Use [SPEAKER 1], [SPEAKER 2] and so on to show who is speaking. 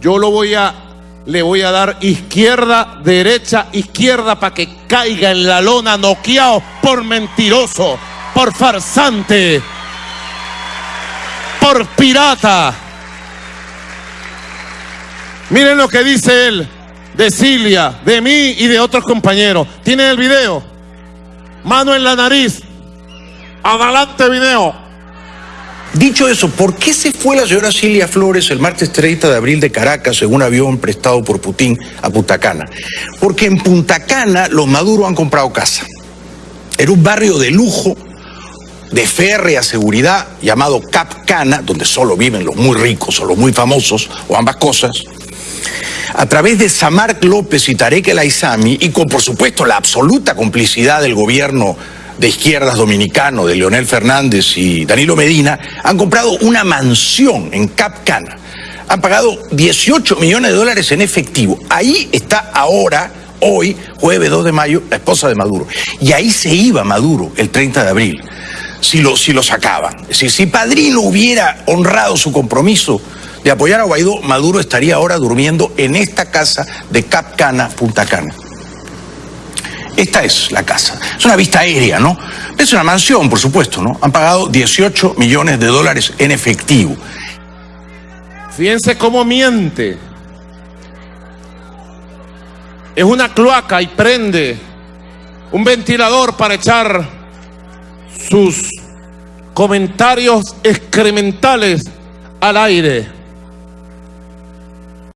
[SPEAKER 1] yo lo voy a, le voy a dar izquierda, derecha, izquierda para que caiga en la lona noqueado por mentiroso, por farsante, por pirata. Miren lo que dice él de Silvia, de mí y de otros compañeros. ¿Tienen el video? Mano en la nariz. Adelante video.
[SPEAKER 2] Dicho eso, ¿por qué se fue la señora Cilia Flores el martes 30 de abril de Caracas en un avión prestado por Putin a Punta Cana? Porque en Punta Cana los Maduro han comprado casa. Era un barrio de lujo, de férrea seguridad, llamado Cap Cana, donde solo viven los muy ricos o los muy famosos, o ambas cosas. A través de Samark López y Tarek El Aizami, y con por supuesto la absoluta complicidad del gobierno de izquierdas dominicano, de Leonel Fernández y Danilo Medina, han comprado una mansión en Cap Cana. Han pagado 18 millones de dólares en efectivo. Ahí está ahora, hoy, jueves 2 de mayo, la esposa de Maduro. Y ahí se iba Maduro el 30 de abril, si lo, si lo sacaban. Es decir, si Padrino hubiera honrado su compromiso de apoyar a Guaidó, Maduro estaría ahora durmiendo en esta casa de Cap Cana, Punta Cana. Esta es la casa. Es una vista aérea, ¿no? Es una mansión, por supuesto, ¿no? Han pagado 18 millones de dólares en efectivo.
[SPEAKER 1] Fíjense cómo miente. Es una cloaca y prende un ventilador para echar sus comentarios excrementales al aire.